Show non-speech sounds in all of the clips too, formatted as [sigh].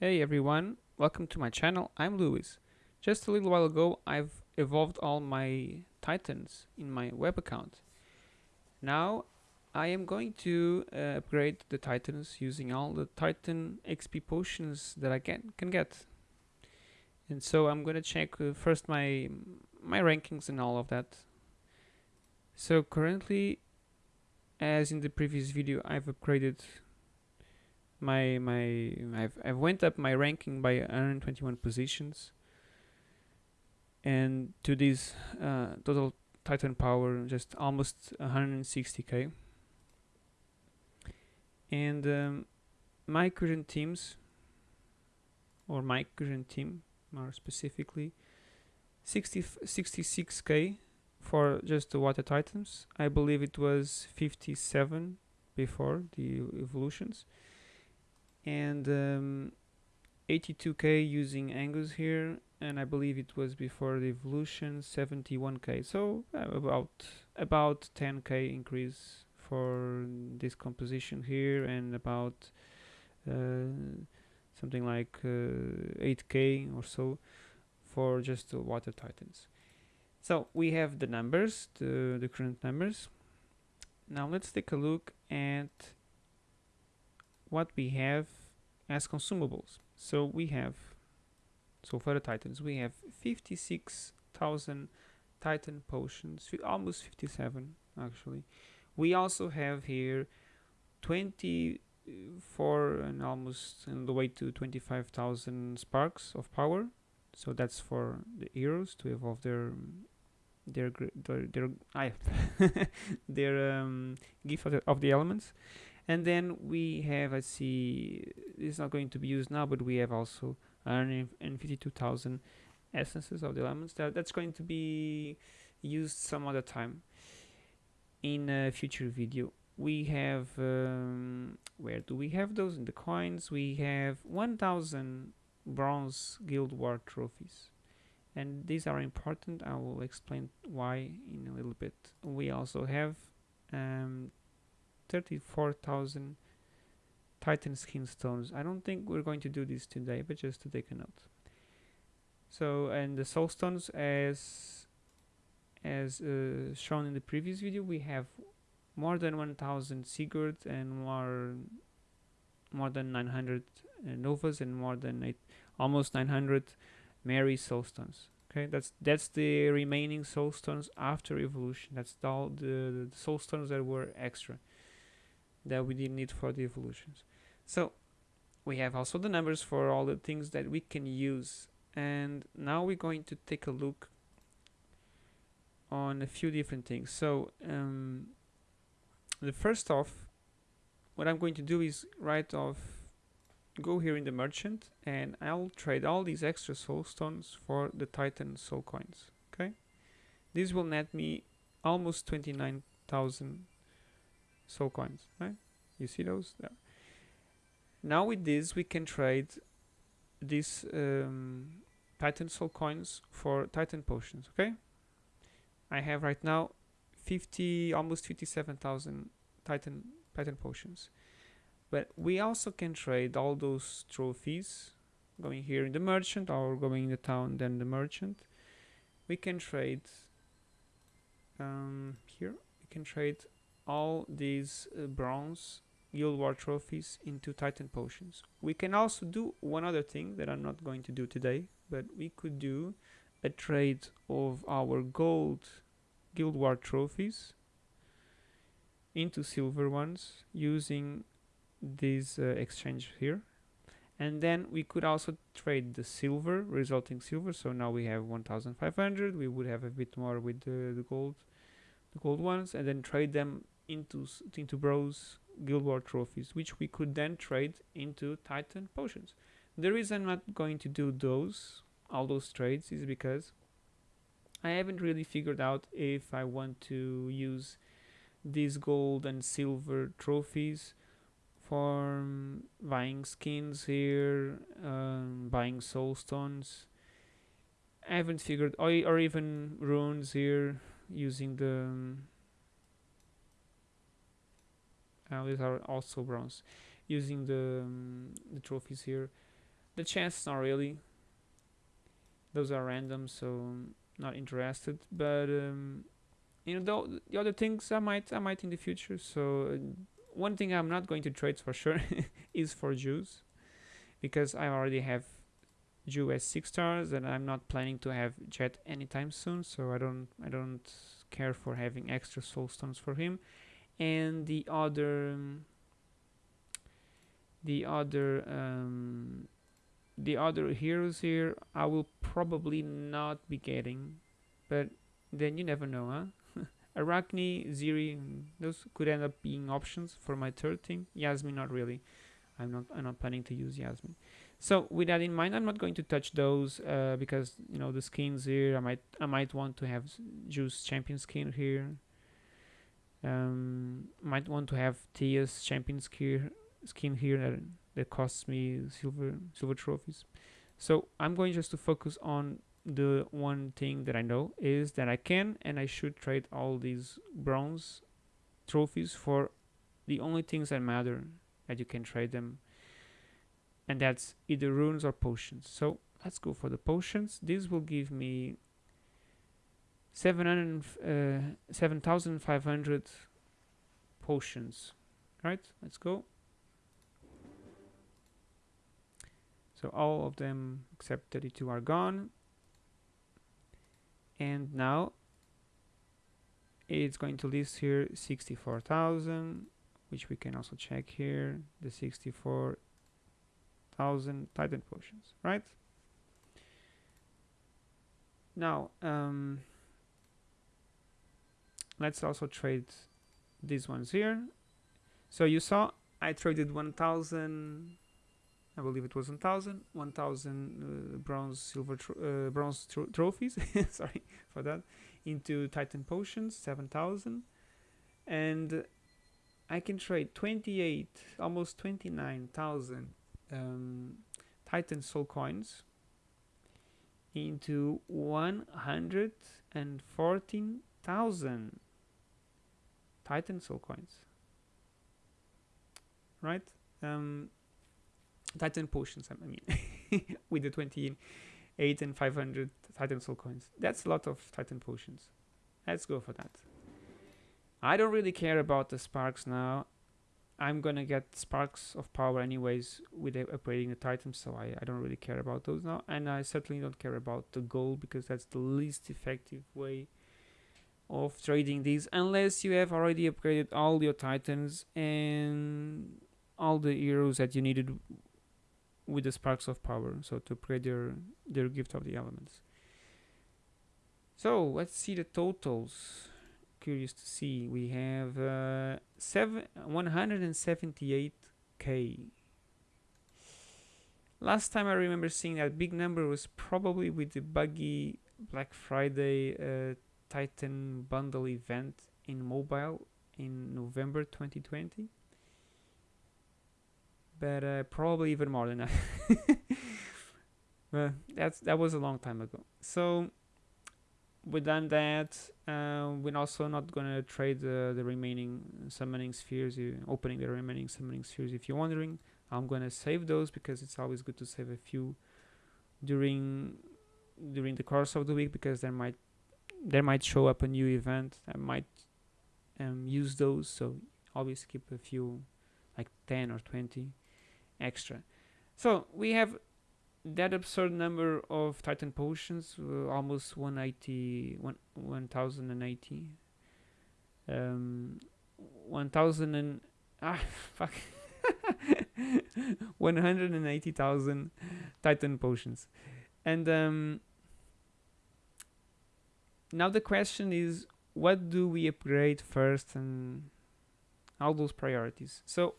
Hey everyone, welcome to my channel, I'm Lewis. Just a little while ago I've evolved all my titans in my web account. Now I am going to uh, upgrade the titans using all the titan XP potions that I can, can get. And so I'm going to check uh, first my my rankings and all of that. So currently as in the previous video I've upgraded my my I've I've went up my ranking by 121 positions. And to this uh, total titan power just almost 160k and um, my current teams or my current team more specifically 60 66k for just the water titans. I believe it was 57 before the evolutions and um, 82k using Angus here and I believe it was before the evolution 71k so uh, about about 10k increase for this composition here and about uh, something like uh, 8k or so for just the water titans. So we have the numbers the, the current numbers. Now let's take a look at what we have as consumables. So we have, so for the titans, we have 56,000 titan potions, almost 57 actually. We also have here 24 and almost on the way to 25,000 sparks of power. So that's for the heroes to evolve their their their their, [laughs] their um, gift of the, of the elements and then we have I see it's not going to be used now but we have also 152,000 essences of the elements that that's going to be used some other time in a future video. We have um, where do we have those? In the coins. We have 1000 bronze guild war trophies. And these are important. I will explain why in a little bit. We also have um, 34,000 Titan skin stones. I don't think we're going to do this today, but just to take a note. So, and the soul stones as as uh, shown in the previous video, we have more than 1,000 Sigurd and more more than 900 uh, Novas and more than eight, almost 900 Mary soul stones. Okay, that's that's the remaining soul stones after evolution. That's all the, the soul stones that were extra that we didn't need for the evolutions. So we have also the numbers for all the things that we can use and now we're going to take a look on a few different things. So um, the first off what I'm going to do is write off go here in the merchant and I'll trade all these extra soul stones for the titan soul coins okay this will net me almost 29,000 soul coins right? You see those? There. now with this we can trade these um, titan soul coins for titan potions okay? I have right now 50 almost 57,000 titan titan potions. But we also can trade all those trophies going here in the merchant or going in the town then the merchant. We can trade um, here. We can trade all these uh, bronze guild war trophies into titan potions. We can also do one other thing that i'm not going to do today but we could do a trade of our gold guild war trophies into silver ones using this uh, exchange here. And then we could also trade the silver resulting silver. So now we have 1500 we would have a bit more with the, the gold the gold ones and then trade them into into bros guild war trophies which we could then trade into titan potions. The reason i'm not going to do those all those trades is because i haven't really figured out if i want to use these gold and silver trophies for um, buying skins here um, buying soul stones. I haven't figured or, or even runes here using the um, uh, these are also bronze. Using the, um, the trophies here the chance not really. Those are random so not interested. But um, you know the, the other things I might I might in the future. So uh, one thing I'm not going to trade for sure [laughs] is for Jhu's because I already have Jhu as six stars and I'm not planning to have Jet anytime soon. So I don't I don't care for having extra soul stones for him and the other um, the other um, the other heroes here I will probably not be getting but then you never know huh [laughs] Arachne, Ziri, those could end up being options for my third team. Yasmin, not really. I'm not. I'm not planning to use Yasmin. So with that in mind, I'm not going to touch those uh, because you know the skins here. I might. I might want to have Jhu's champion skin here. Um, might want to have Tia's champion skin here that that costs me silver silver trophies. So I'm going just to focus on the one thing that I know is that I can and I should trade all these bronze trophies for the only things that matter that you can trade them. And that's either runes or potions. So let's go for the potions. This will give me 700 uh, 7500 potions. Right let's go. So all of them except 32 are gone. And now it's going to list here 64,000 which we can also check here the 64,000 titan potions right? Now um, let's also trade these ones here. So you saw I traded 1000 I believe it was 1000 1000 uh, bronze silver uh, bronze tro trophies [laughs] sorry for that into titan potions 7000 and I can trade 28 almost 29,000 um, titan soul coins into 114,000 titan soul coins right um, Titan potions, I mean, [laughs] with the 28 and 500 Titan soul coins. That's a lot of Titan potions. Let's go for that. I don't really care about the sparks now. I'm gonna get sparks of power anyways with upgrading the Titan, so I, I don't really care about those now. And I certainly don't care about the gold because that's the least effective way of trading these unless you have already upgraded all your Titans and all the heroes that you needed with the sparks of power so to upgrade their their gift of the elements. So let's see the totals. Curious to see. We have uh, seven 178k last time I remember seeing that big number was probably with the buggy Black Friday uh, Titan bundle event in mobile in November 2020 but uh, probably even more than that. [laughs] but that's that was a long time ago. So we done that. Uh, we're also not gonna trade the, the remaining summoning spheres. You opening the remaining summoning spheres. If you're wondering, I'm gonna save those because it's always good to save a few during during the course of the week because there might there might show up a new event. I might um, use those. So always keep a few, like 10 or 20 extra. So we have that absurd number of Titan potions, uh, almost 180, 1080. Um, 1000 and ah [laughs] fuck [laughs] 180,000 Titan potions. And um, now the question is what do we upgrade first and all those priorities. So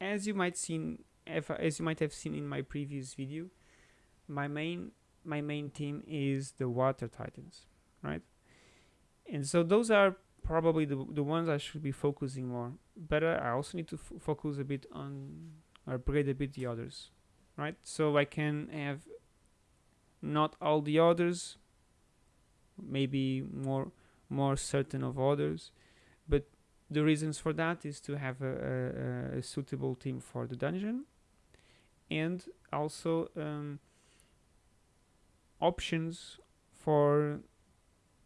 as you might see if, as you might have seen in my previous video, my main my main team is the water titans, right? And so those are probably the, the ones I should be focusing more. But I also need to focus a bit on or upgrade a bit the others, right? So I can have not all the others, maybe more more certain of others, but the reasons for that is to have a, a, a suitable team for the dungeon and also um, options for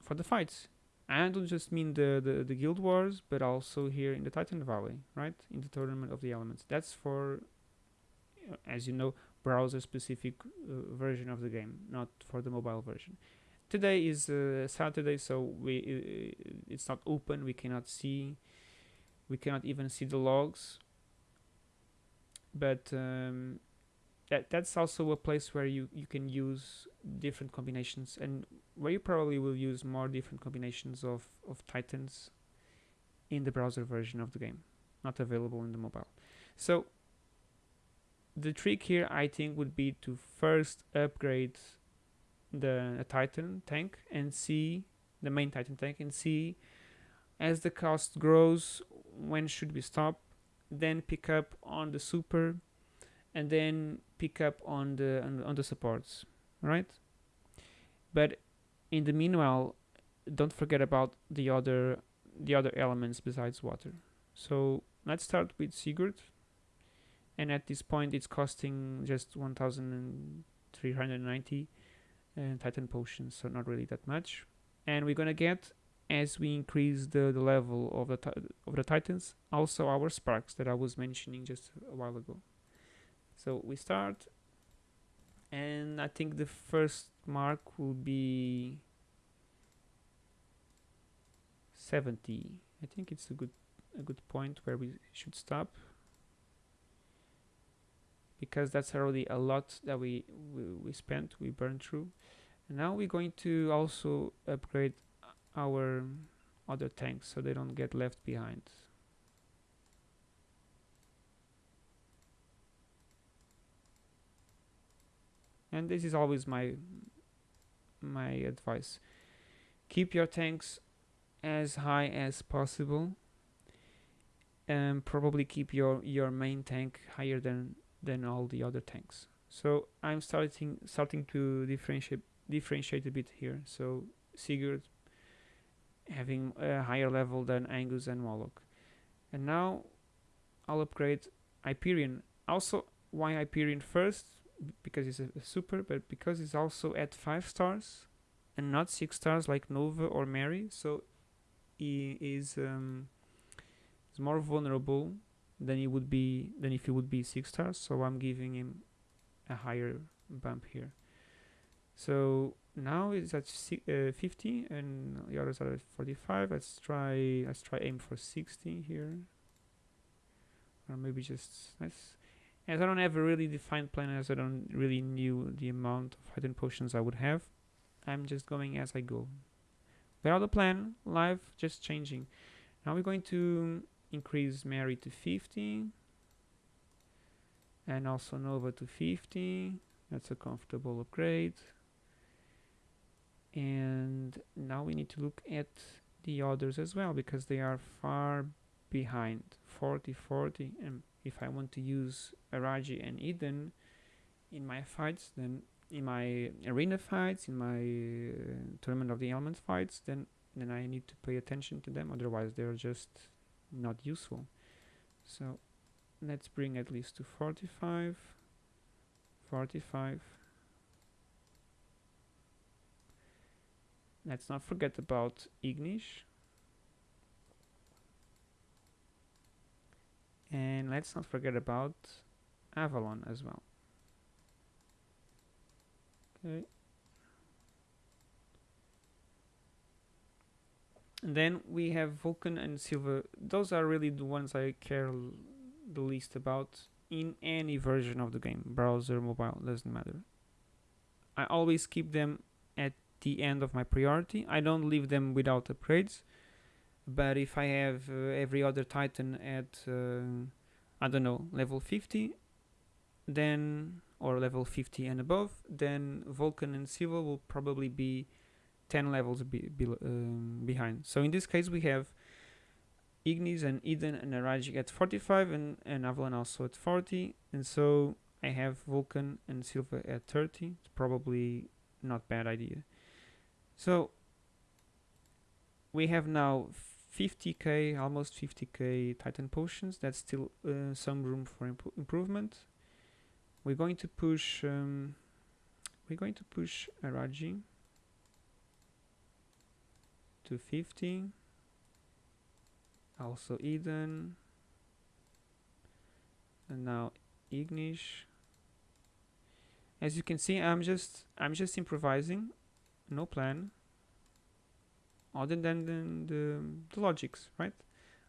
for the fights. I don't just mean the, the, the guild wars, but also here in the Titan Valley, right? In the tournament of the elements. That's for, as you know, browser specific uh, version of the game, not for the mobile version. Today is uh, Saturday, so we it's not open. We cannot see, we cannot even see the logs. But um, that that's also a place where you you can use different combinations and where you probably will use more different combinations of of titans in the browser version of the game not available in the mobile so the trick here I think would be to first upgrade the titan tank and see the main titan tank and see as the cost grows when should we stop then pick up on the super and then pick up on the on, on the supports right? But in the meanwhile don't forget about the other the other elements besides water. So let's start with Sigurd. And at this point it's costing just 1390 uh, titan potions so not really that much. And we're gonna get as we increase the, the level of the of the titans also our sparks that I was mentioning just a while ago. So we start and I think the first mark will be 70 I think it's a good a good point where we should stop because that's already a lot that we we, we spent we burned through. And now we're going to also upgrade our other tanks so they don't get left behind. And this is always my my advice. Keep your tanks as high as possible and probably keep your your main tank higher than than all the other tanks. So I'm starting starting to differentiate differentiate a bit here. So Sigurd having a higher level than Angus and Moloch and now I'll upgrade Hyperion. Also why Hyperion first? Because it's a, a, super, but because it's also at five stars and not six stars like Nova or Mary, so he is um, is more vulnerable than it would be than if it would be six stars. So I'm giving him a higher bump here. So now it's at uh, 50 and the others are at 45. Let's try let's try aim for 60 here, or maybe just let's as I don't have a really defined plan as I don't really knew the amount of hidden potions I would have I'm just going as I go without a plan life just changing now we're going to increase Mary to 15 and also Nova to 50 that's a comfortable upgrade. And now we need to look at the others as well because they are far behind. 40 40 and if I want to use Araji and Eden in my fights, then in my arena fights, in my uh, tournament of the elements fights, then then I need to pay attention to them. Otherwise, they're just not useful. So let's bring at least to 45, 45. Let's not forget about Ignis. and let's not forget about Avalon as well okay and then we have Vulcan and Sylva. those are really the ones I care the least about in any version of the game. Browser mobile doesn't matter. I always keep them at the end of my priority. I don't leave them without upgrades. But if I have uh, every other Titan at uh, I don't know level 50 then or level 50 and above then Vulcan and Sylva will probably be 10 levels be, be, um, behind. So in this case we have Ignis and Eden and Araji at 45 and, and Avalon also at 40 and so I have Vulcan and Sylva at 30 it's probably not bad idea. So we have now 50k, almost 50k Titan potions. That's still uh, some room for imp improvement. we're going to push um, we're going to push Araji to 50 also Eden. And now Ignis. As you can see I'm just I'm just improvising. No plan. Other than the, the, the logics right?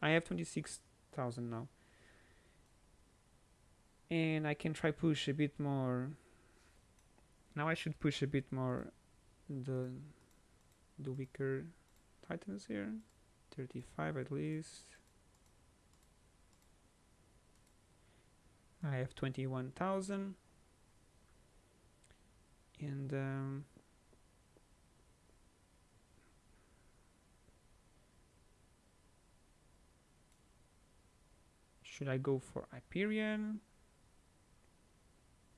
I have 26,000 now. And I can try push a bit more. Now I should push a bit more the the weaker titans here. 35 at least. I have 21,000 and um, should I go for Hyperion?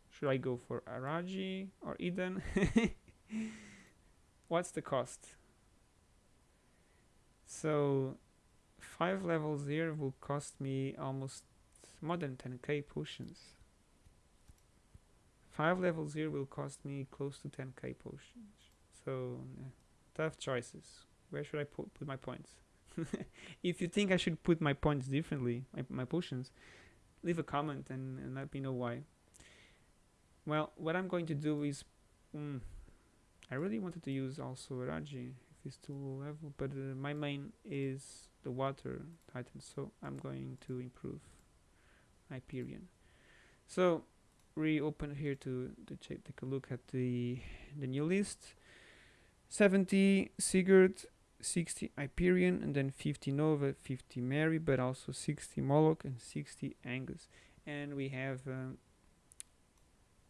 Should I go for Araji or Eden? [laughs] What's the cost so five levels here will cost me almost more than 10k potions. Five levels here will cost me close to 10k potions. So yeah, tough choices. Where should I put, put my points? [laughs] if you think I should put my points differently, my, my potions, leave a comment and, and let me know why. Well, what I'm going to do is, mm, I really wanted to use also Raji too low level but uh, my main is the water titan so I'm going to improve Hyperion. So reopen here to, to check, take a look at the the new list. 70 Sigurd 60 Hyperion and then 50 Nova 50 Mary but also 60 Moloch and 60 Angus. And we have um,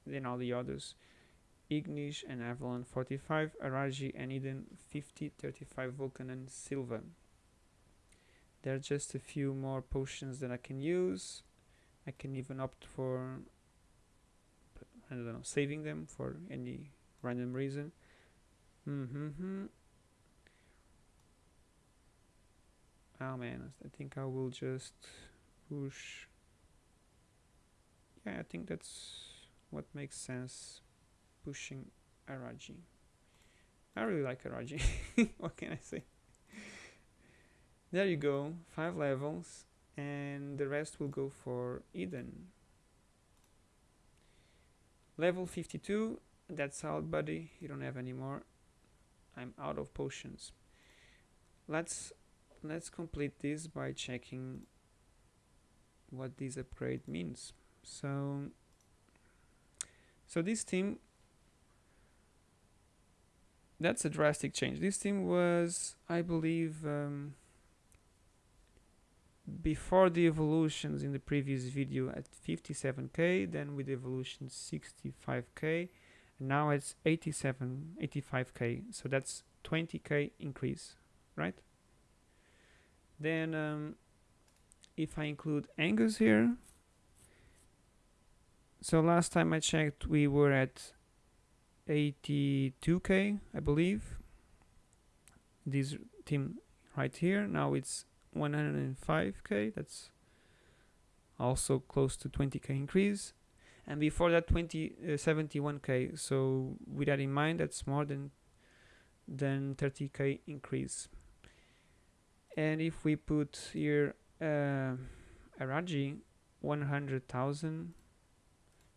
then all the others Ignis and Avalon 45, Araji and Eden 50, 35 Vulcan and Sylva. There are just a few more potions that I can use. I can even opt for, I don't know, saving them for any random reason. Mm -hmm. Oh man, I think I will just push. Yeah, I think that's what makes sense pushing Araji. I really like Araji. [laughs] what can I say? There you go, five levels, and the rest will go for Eden. Level 52, that's out buddy, you don't have any more. I'm out of potions. Let's let's complete this by checking what this upgrade means. So so this team that's a drastic change. This team was, I believe, um, before the evolutions in the previous video at 57k, then with evolution 65k, and now it's 87, 85k. So that's 20k increase, right? Then um, if I include Angus here, so last time I checked, we were at 82k I believe. This team right here now it's 105k that's also close to 20k increase. And before that 20 uh, 71k so with that in mind that's more than than 30k increase. And if we put here uh, Araji 100,000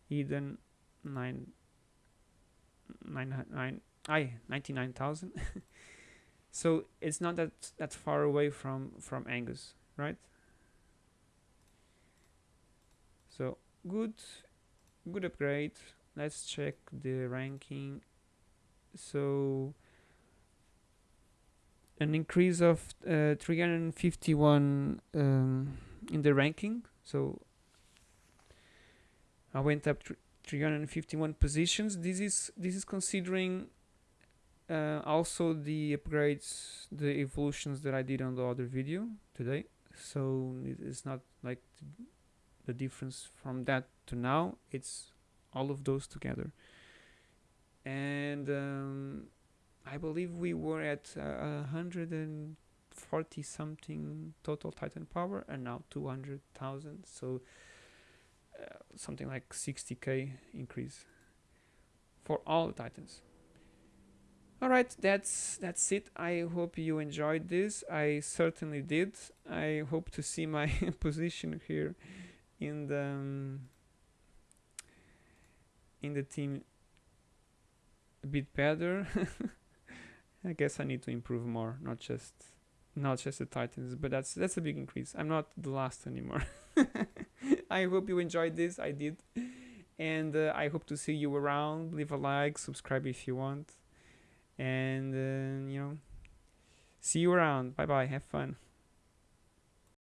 Eden 9 nine nine nine thousand. [laughs] so it's not that that far away from from Angus, right? So good, good upgrade. Let's check the ranking. So an increase of uh, 351 um, in the ranking. So I went up 351 positions. This is this is considering uh, also the upgrades, the evolutions that I did on the other video today. So it's not like the difference from that to now. It's all of those together. And um, I believe we were at uh, 140 something total Titan power, and now 200,000. So uh, something like 60k increase for all the titans. All right that's that's it. I hope you enjoyed this. I certainly did. I hope to see my [laughs] position here in the um, in the team a bit better. [laughs] I guess i need to improve more not just not just the titans but that's that's a big increase. I'm not the last anymore [laughs] [laughs] i hope you enjoyed this i did. And uh, i hope to see you around. Leave a like subscribe if you want. And uh, you know see you around. Bye bye have fun